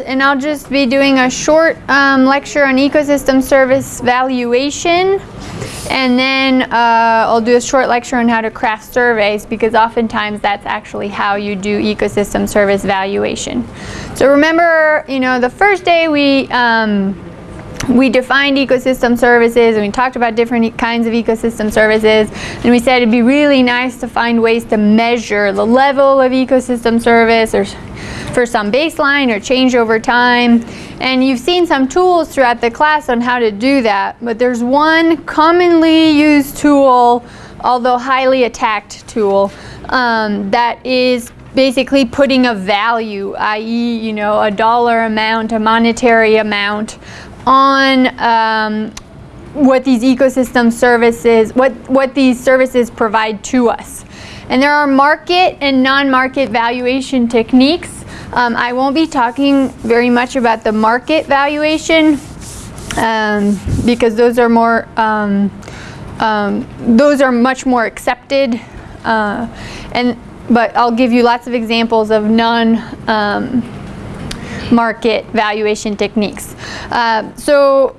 and I'll just be doing a short um, lecture on ecosystem service valuation and then uh, I'll do a short lecture on how to craft surveys because oftentimes that's actually how you do ecosystem service valuation. So remember, you know, the first day we um, we defined ecosystem services and we talked about different kinds of ecosystem services and we said it'd be really nice to find ways to measure the level of ecosystem service or for some baseline or change over time. And you've seen some tools throughout the class on how to do that, but there's one commonly used tool, although highly attacked tool, um, that is basically putting a value, i.e., you know, a dollar amount, a monetary amount on um, what these ecosystem services, what, what these services provide to us. And there are market and non-market valuation techniques. Um, I won't be talking very much about the market valuation um, because those are more, um, um those are much more accepted. Uh, and but I'll give you lots of examples of non um, market valuation techniques. Uh, so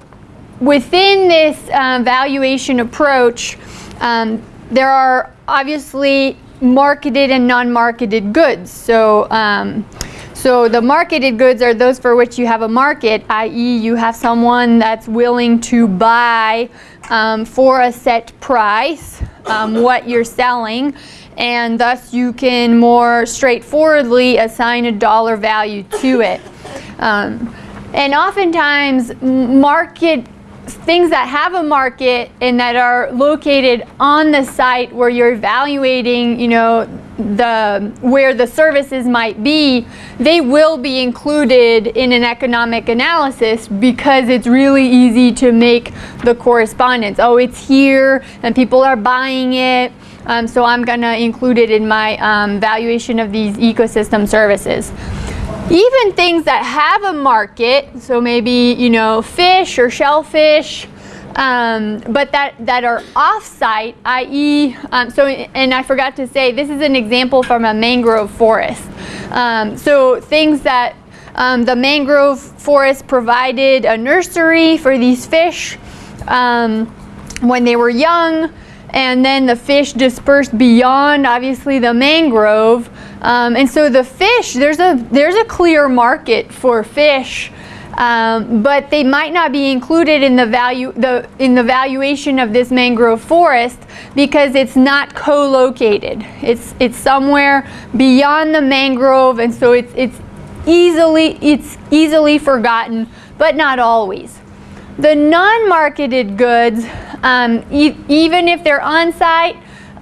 within this uh, valuation approach, um, there are obviously marketed and non-marketed goods. So, um, so the marketed goods are those for which you have a market, i.e. you have someone that's willing to buy um, for a set price um, what you're selling and thus you can more straightforwardly assign a dollar value to it. Um, and oftentimes market things that have a market and that are located on the site where you're evaluating, you know, the where the services might be, they will be included in an economic analysis because it's really easy to make the correspondence. Oh, it's here and people are buying it. Um, so I'm going to include it in my um, valuation of these ecosystem services. Even things that have a market, so maybe, you know, fish or shellfish, um, but that, that are off-site, i.e., um, so, and I forgot to say, this is an example from a mangrove forest. Um, so things that um, the mangrove forest provided a nursery for these fish um, when they were young, and then the fish dispersed beyond obviously the mangrove um, and so the fish there's a there's a clear market for fish um, but they might not be included in the value the in the valuation of this mangrove forest because it's not co-located. It's it's somewhere beyond the mangrove and so it's it's easily it's easily forgotten but not always. The non-marketed goods, um, e even if they're on-site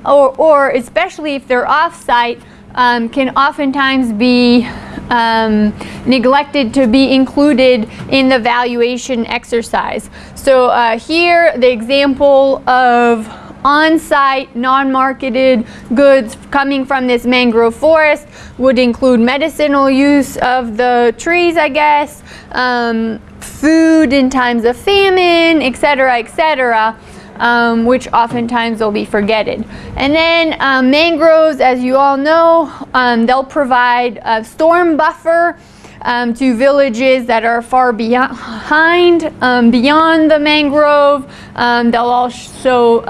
or, or especially if they're off-site, um, can oftentimes be um, neglected to be included in the valuation exercise. So uh, here, the example of on-site, non-marketed goods coming from this mangrove forest would include medicinal use of the trees, I guess, um, food in times of famine, etc., etc., um, which oftentimes will be forgetted. And then um, mangroves, as you all know, um, they'll provide a storm buffer um, to villages that are far behind, um, beyond the mangrove. Um, they'll also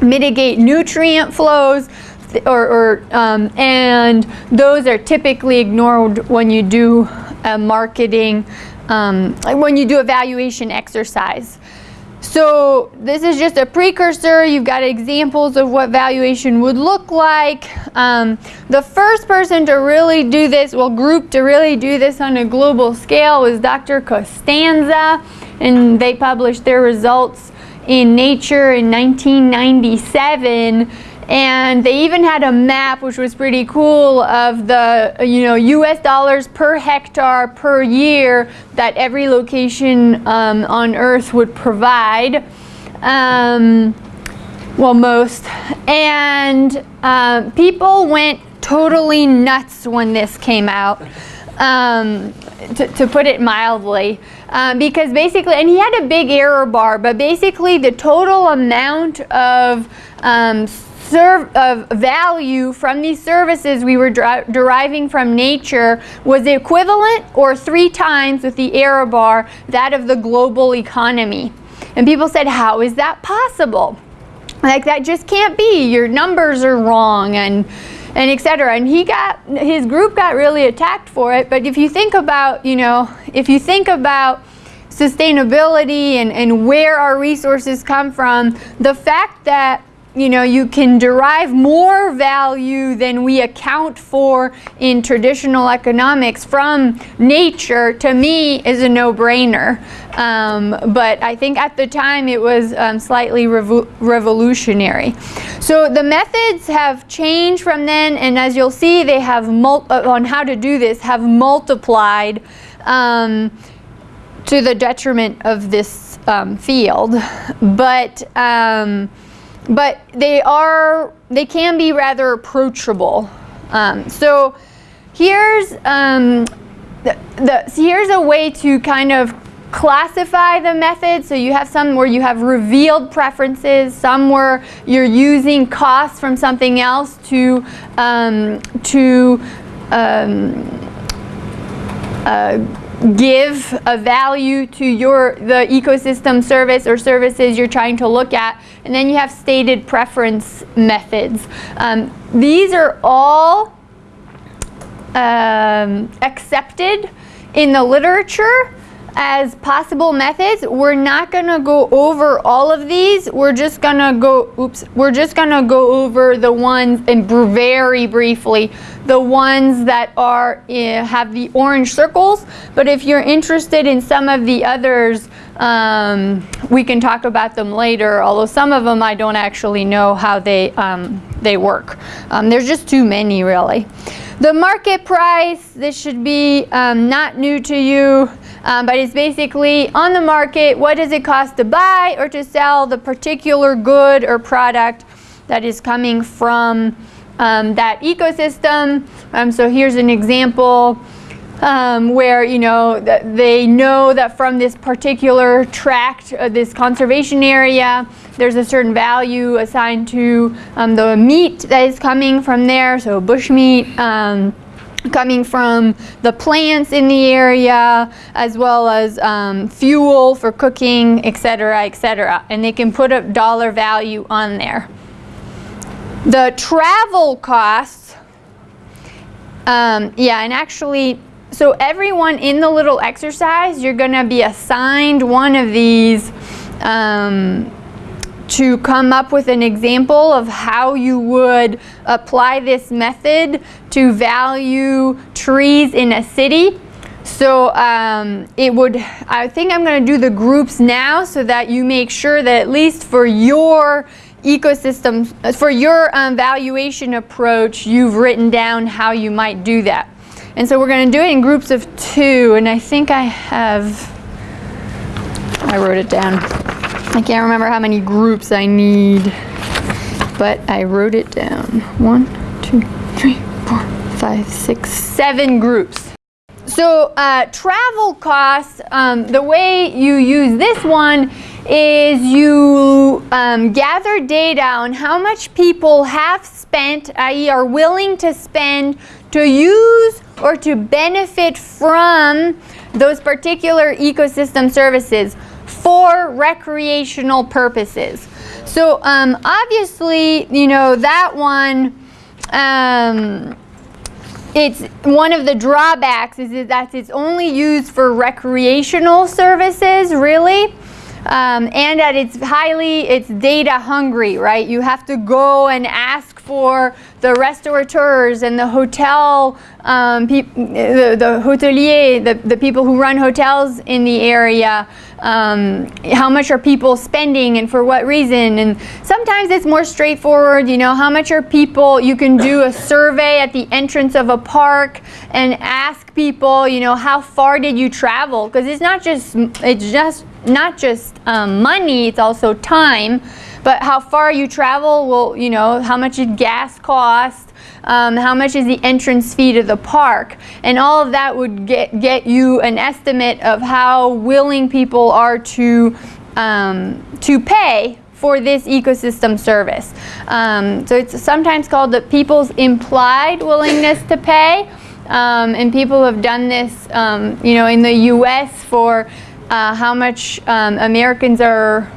mitigate nutrient flows or, or um, and those are typically ignored when you do a marketing um, when you do a valuation exercise. So this is just a precursor. You've got examples of what valuation would look like. Um, the first person to really do this, well group to really do this on a global scale was Dr. Costanza and they published their results in Nature in 1997 and they even had a map which was pretty cool of the you know US dollars per hectare per year that every location um, on earth would provide. Um, well most. And uh, people went totally nuts when this came out um, to, to, put it mildly. Uh, because basically and he had a big error bar but basically the total amount of um, of value from these services we were deriving from nature was equivalent or three times with the error bar that of the global economy. And people said, How is that possible? Like, that just can't be. Your numbers are wrong, and and etc. And he got his group got really attacked for it. But if you think about, you know, if you think about sustainability and, and where our resources come from, the fact that you know, you can derive more value than we account for in traditional economics from nature, to me, is a no-brainer. Um, but I think at the time it was um, slightly revo revolutionary. So the methods have changed from then, and as you'll see, they have, uh, on how to do this, have multiplied um, to the detriment of this um, field. But um, but they are they can be rather approachable. Um, so here's um, the, the so here's a way to kind of classify the method. So you have some where you have revealed preferences, some where you're using costs from something else to um, to um, uh, give a value to your the ecosystem service or services you're trying to look at and then you have stated preference methods. Um, these are all um, accepted in the literature as possible methods. We're not to go over all of these. We're just to go, oops, we're just to go over the ones, and very briefly, the ones that are uh, have the orange circles. But if you're interested in some of the others, um, we can talk about them later, although some of them I don't actually know how they, um, they work. Um, there's just too many, really. The market price, this should be um, not new to you. Um, but it's basically on the market, what does it cost to buy or to sell the particular good or product that is coming from um, that ecosystem. Um, so here's an example um, where you know they know that from this particular tract, uh, this conservation area, there's a certain value assigned to um, the meat that is coming from there, so bush meat. Um, coming from the plants in the area as well as um, fuel for cooking etc etc and they can put a dollar value on there the travel costs um, yeah and actually so everyone in the little exercise you're going to be assigned one of these um, to come up with an example of how you would apply this method to value trees in a city. So um, it would, I think I'm going to do the groups now so that you make sure that at least for your ecosystem, for your um, valuation approach, you've written down how you might do that. And so we're going to do it in groups of two, and I think I have, I wrote it down. I can't remember how many groups I need, but I wrote it down. One, two, three, four, five, six, seven groups. So uh, travel costs, um, the way you use this one is you um, gather data on how much people have spent, i.e. are willing to spend to use or to benefit from those particular ecosystem services for recreational purposes. So um, obviously, you know, that one, um, it's one of the drawbacks is that it's only used for recreational services, really. Um, and that it's highly, it's data hungry, right? You have to go and ask for the restaurateurs and the hotel, um, the, the hotelier, the, the people who run hotels in the area, um, how much are people spending and for what reason. And sometimes it's more straightforward, you know, how much are people, you can do a survey at the entrance of a park and ask people, you know, how far did you travel? Because it's not just, it's just not just um, money, it's also time. But how far you travel will, you know, how much did gas cost, um, how much is the entrance fee to the park, and all of that would get, get you an estimate of how willing people are to, um, to pay for this ecosystem service. Um, so it's sometimes called the people's implied willingness to pay. Um, and people have done this, um, you know, in the U.S. for uh, how much um, Americans are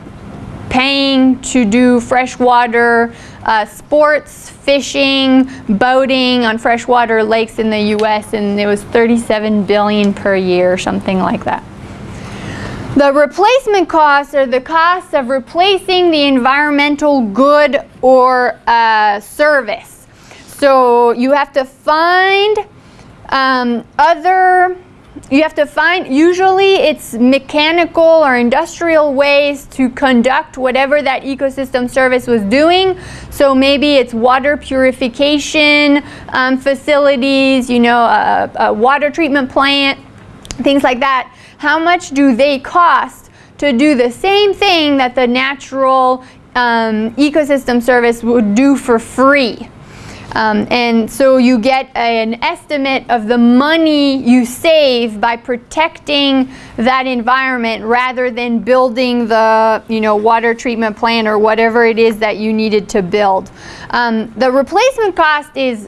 paying to do freshwater uh, sports, fishing, boating on freshwater lakes in the U.S. and it was 37 billion per year, or something like that. The replacement costs are the costs of replacing the environmental good or uh, service. So you have to find um, other you have to find, usually it's mechanical or industrial ways to conduct whatever that ecosystem service was doing. So maybe it's water purification um, facilities, you know, a, a water treatment plant, things like that. How much do they cost to do the same thing that the natural um, ecosystem service would do for free? Um, and so you get an estimate of the money you save by protecting that environment rather than building the you know, water treatment plant or whatever it is that you needed to build. Um, the replacement cost is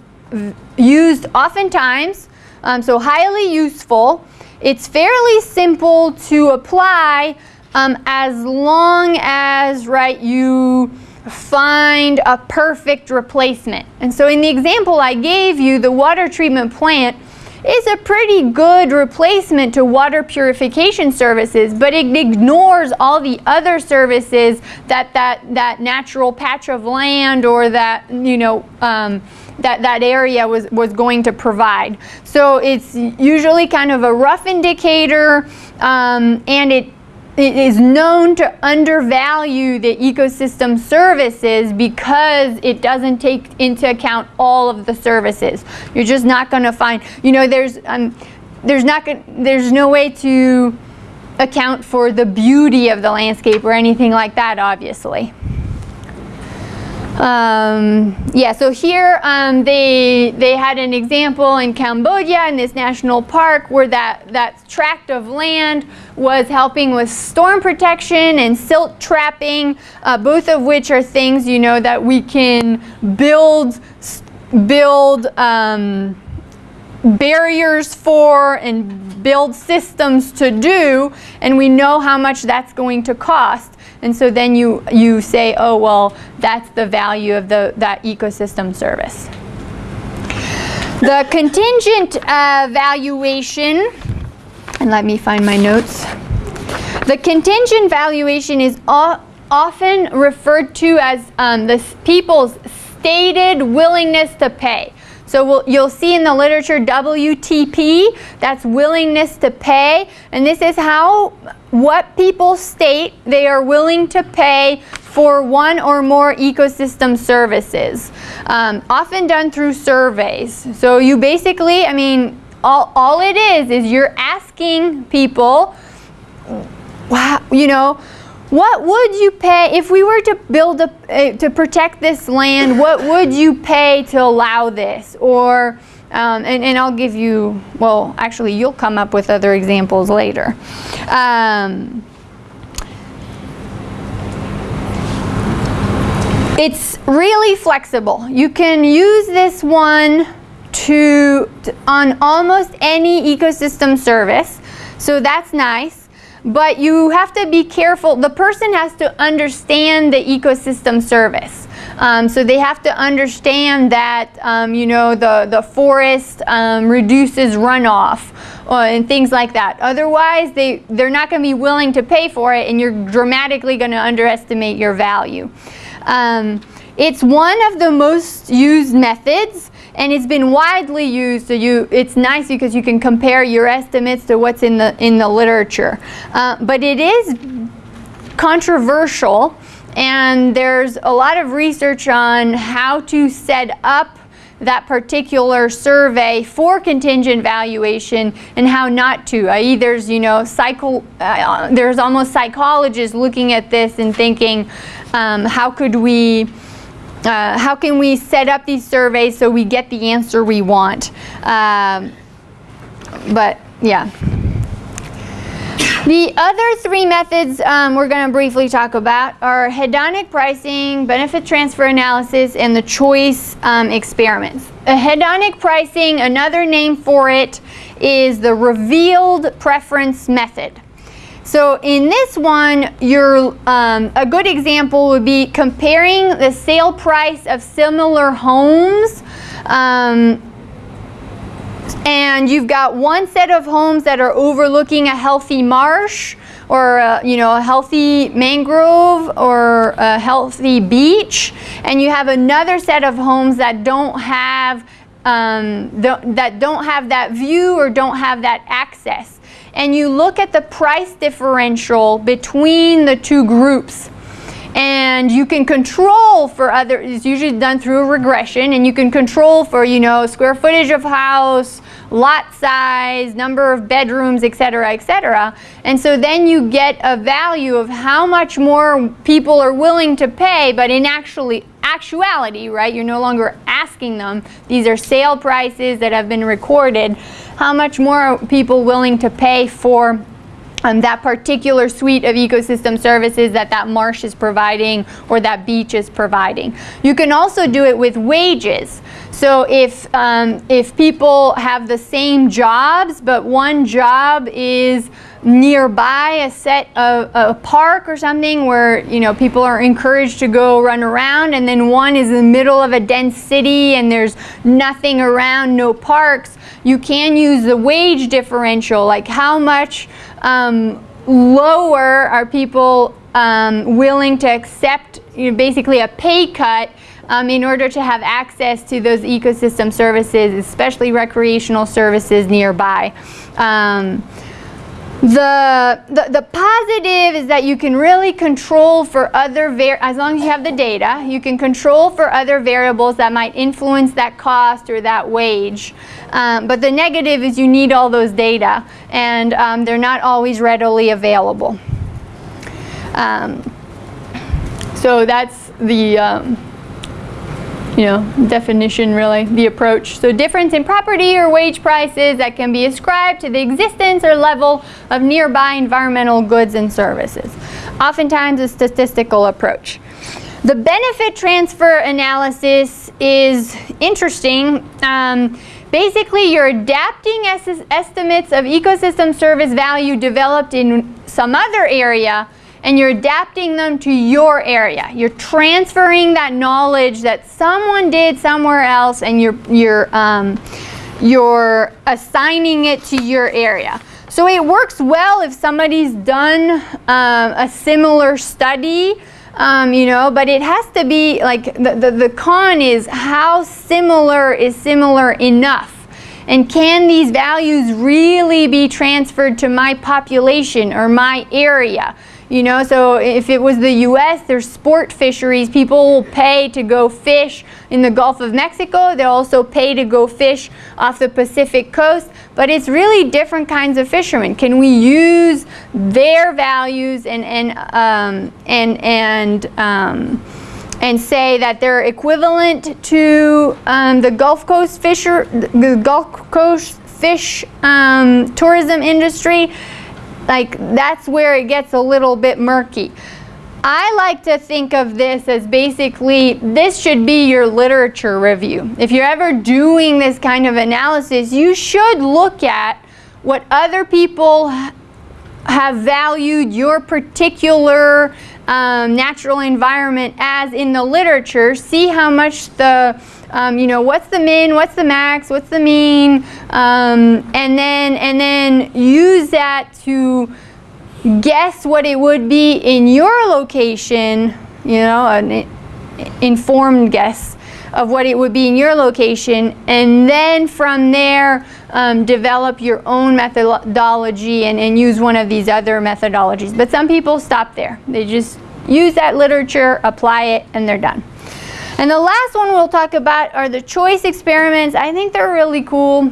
used oftentimes, um, so highly useful. It's fairly simple to apply um, as long as right you find a perfect replacement. And so in the example I gave you, the water treatment plant is a pretty good replacement to water purification services, but it ignores all the other services that that, that natural patch of land or that, you know, um, that that area was, was going to provide. So it's usually kind of a rough indicator um, and it it is known to undervalue the ecosystem services because it doesn't take into account all of the services. You're just not going to find, you know, there's um, there's not there's no way to account for the beauty of the landscape or anything like that, obviously. Um, yeah, so here um, they they had an example in Cambodia in this national park where that, that tract of land was helping with storm protection and silt trapping, uh, both of which are things, you know, that we can build, build um, barriers for and build systems to do, and we know how much that's going to cost. And so then you, you say, oh, well, that's the value of the, that ecosystem service. The contingent uh, valuation, and let me find my notes. The contingent valuation is often referred to as um, the people's stated willingness to pay. So we'll, you'll see in the literature WTP, that's willingness to pay. And this is how, what people state they are willing to pay for one or more ecosystem services. Um, often done through surveys. So you basically, I mean, all, all it is, is you're asking people, wow, you know, what would you pay if we were to build a uh, to protect this land what would you pay to allow this or um, and, and, I'll give you well actually you'll come up with other examples later um, it's really flexible you can use this one to, to on almost any ecosystem service so that's nice but you have to be careful. The person has to understand the ecosystem service. Um, so they have to understand that, um, you know, the, the forest um, reduces runoff uh, and things like that. Otherwise, they, they're not going to be willing to pay for it and you're dramatically going to underestimate your value. Um, it's one of the most used methods and it's been widely used so you it's nice because you can compare your estimates to what's in the in the literature uh, but it is controversial and there's a lot of research on how to set up that particular survey for contingent valuation and how not to. I.e. there's, you know, psycho, uh, there's almost psychologists looking at this and thinking, um, how could we uh, how can we set up these surveys so we get the answer we want? Um, but yeah. The other three methods um, we're going to briefly talk about are hedonic pricing, benefit transfer analysis, and the choice um, experiments. A hedonic pricing, another name for it, is the revealed preference method. So in this one, your um, a good example would be comparing the sale price of similar homes um, and you've got one set of homes that are overlooking a healthy marsh or uh, you know a healthy mangrove or a healthy beach. And you have another set of homes that don't have um, that don't have that view or don't have that access. And you look at the price differential between the two groups and you can control for other it's usually done through a regression and you can control for you know square footage of house lot size, number of bedrooms, etc., etc. And so then you get a value of how much more people are willing to pay, but in actually actuality, right, you're no longer asking them. These are sale prices that have been recorded. How much more are people willing to pay for um, that particular suite of ecosystem services that that marsh is providing or that beach is providing. You can also do it with wages. So if, um, if people have the same jobs, but one job is nearby a set of a park or something where you know people are encouraged to go run around. And then one is in the middle of a dense city and there's nothing around no parks. You can use the wage differential. Like how much um, lower are people um, willing to accept you know, basically a pay cut um, in order to have access to those ecosystem services, especially recreational services nearby. The, the, the, positive is that you can really control for other, as long as you have the data, you can control for other variables that might influence that cost or that wage. Um, but the negative is you need all those data and um, they're not always readily available. Um, so that's the, um, you know, definition really, the approach. So difference in property or wage prices that can be ascribed to the existence or level of nearby environmental goods and services. Oftentimes a statistical approach. The benefit transfer analysis is interesting. Um, basically, you're adapting es estimates of ecosystem service value developed in some other area and you're adapting them to your area. You're transferring that knowledge that someone did somewhere else and you're, you're, um, you're assigning it to your area. So it works well if somebody's done um, a similar study, um, you know, but it has to be like the, the, the con is how similar is similar enough. And can these values really be transferred to my population or my area? You know, so if it was the U.S., there's sport fisheries. People will pay to go fish in the Gulf of Mexico. They'll also pay to go fish off the Pacific coast. But it's really different kinds of fishermen. Can we use their values and and um, and and um, and say that they're equivalent to um, the Gulf Coast fisher, the Gulf Coast fish um, tourism industry? Like that's where it gets a little bit murky. I like to think of this as basically, this should be your literature review. If you're ever doing this kind of analysis, you should look at what other people have valued your particular um, natural environment as in the literature, see how much the um, you know, what's the min, what's the max, what's the mean, um, and then and then use that to guess what it would be in your location, you know, an informed guess of what it would be in your location, and then from there um, develop your own methodology and, and use one of these other methodologies. But some people stop there. They just use that literature, apply it, and they're done. And the last one we'll talk about are the choice experiments. I think they're really cool.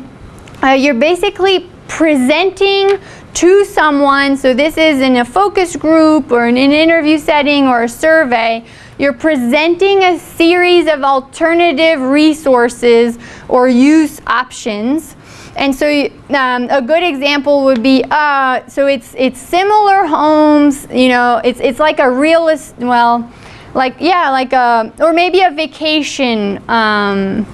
Uh, you're basically presenting to someone, so this is in a focus group or in an interview setting or a survey, you're presenting a series of alternative resources or use options And so um, a good example would be, uh, so it's it's similar homes, you know, it's it's like a realist, well, like yeah, like a or maybe a vacation um,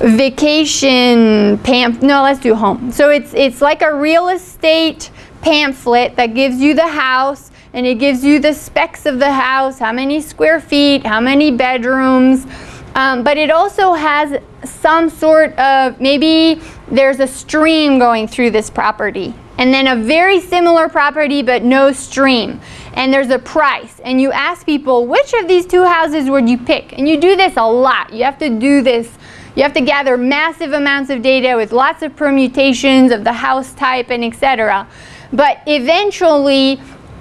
vacation pam. No, let's do home. So it's it's like a real estate pamphlet that gives you the house and it gives you the specs of the house, how many square feet, how many bedrooms. Um, but it also has some sort of, maybe there's a stream going through this property. And then a very similar property but no stream. And there's a price. And you ask people, which of these two houses would you pick? And you do this a lot. You have to do this. You have to gather massive amounts of data with lots of permutations of the house type and etc. But eventually,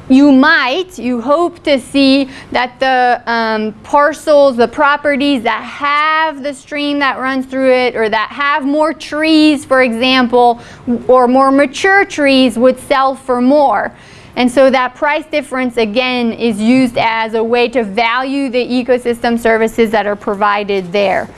you might, you hope to see that the um, parcels, the properties that have the stream that runs through it or that have more trees, for example, or more mature trees would sell for more. And so that price difference again is used as a way to value the ecosystem services that are provided there.